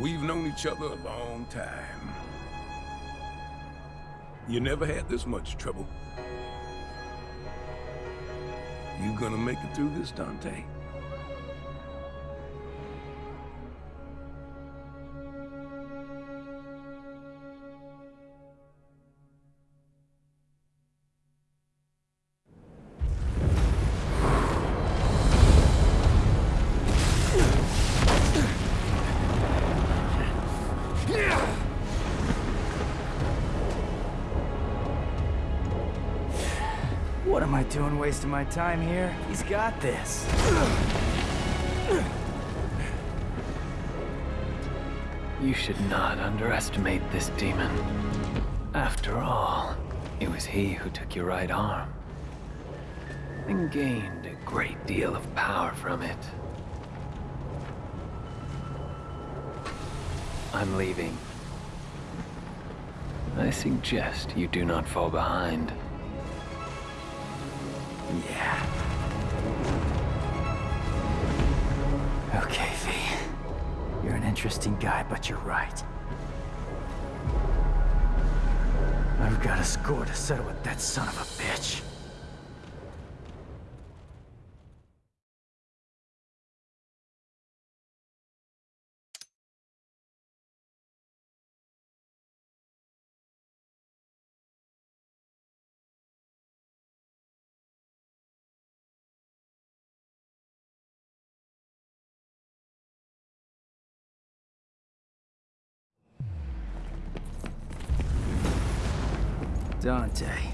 We've known each other a long time. You never had this much trouble. You gonna make it through this, Dante? Doing wasting my time here? He's got this. You should not underestimate this demon. After all, it was he who took your right arm. And gained a great deal of power from it. I'm leaving. I suggest you do not fall behind. Yeah. Okay, V. You're an interesting guy, but you're right. I've got a score to settle with that son of a bitch. Dante.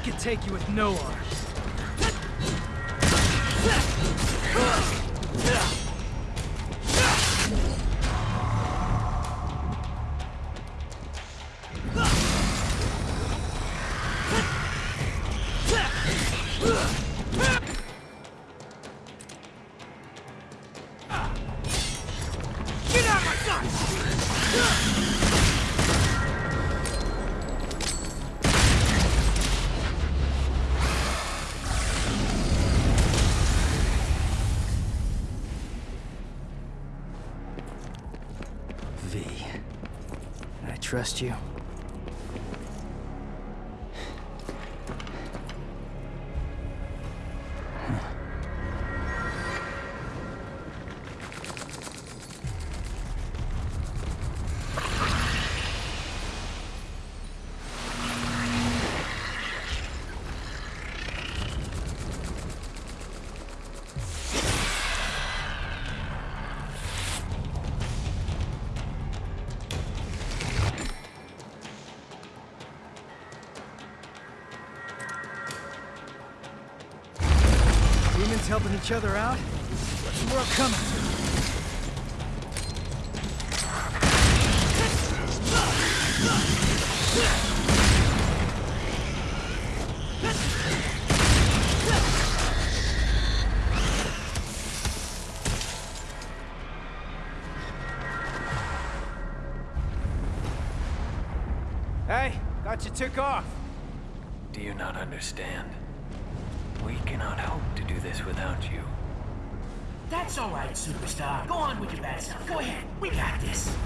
I could take you with no arms. V. I trust you? Demons helping each other out? What's the world coming? Hey, thought you took off. Do you not understand? Cannot hope to do this without you. That's all right, superstar. Go on with your bad stuff. Go ahead. We got this.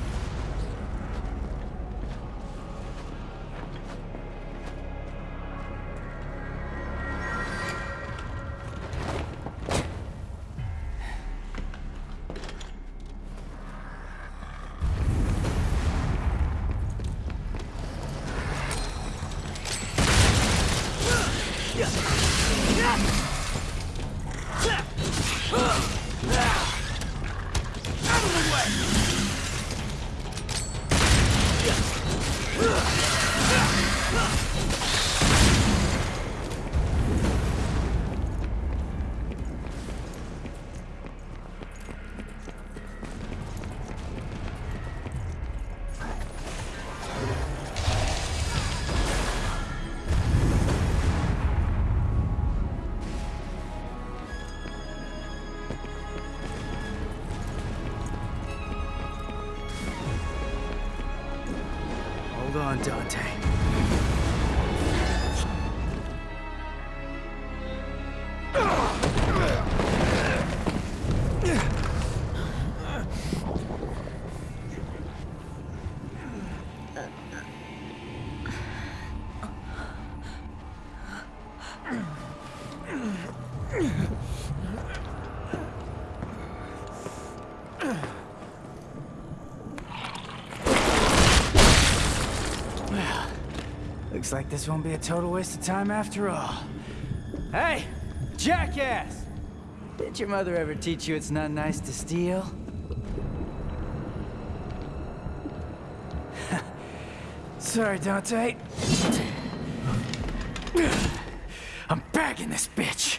Looks like this won't be a total waste of time after all. Hey, jackass! Did your mother ever teach you it's not nice to steal? Sorry, Dante. I'm bagging this bitch.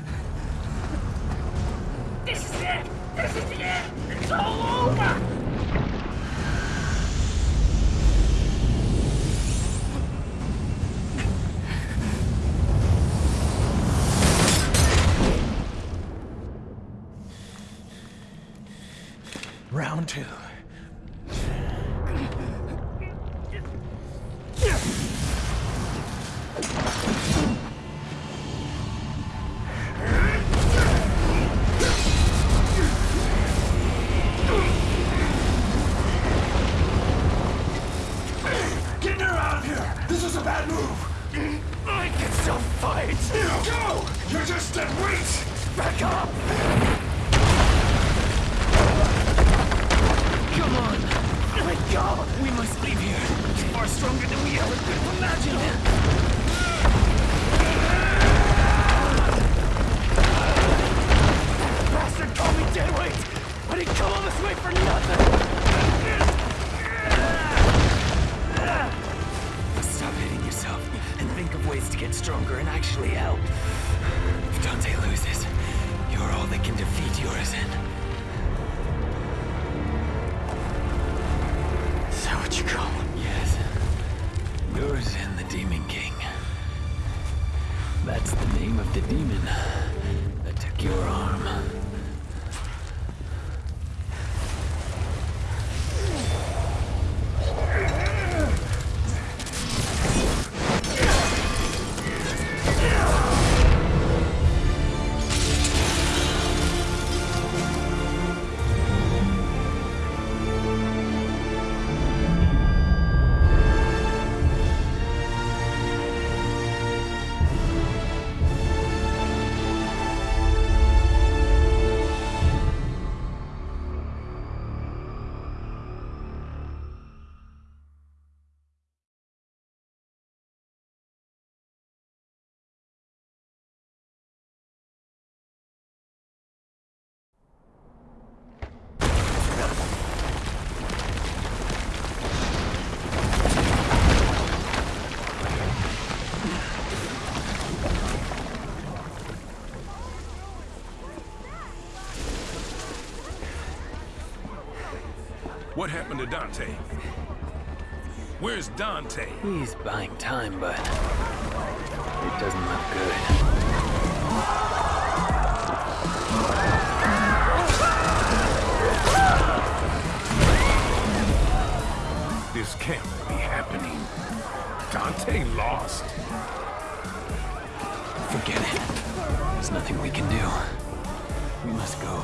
Dead weight! Back up! And think of ways to get stronger and actually help. If Dante loses, you're all that can defeat Urizen. Is that what you call him? Yes. Urizen the Demon King. That's the name of the demon that took your arm. What happened to Dante? Where's Dante? He's buying time, but it doesn't look good. This can't be happening. Dante lost. Forget it. There's nothing we can do. We must go.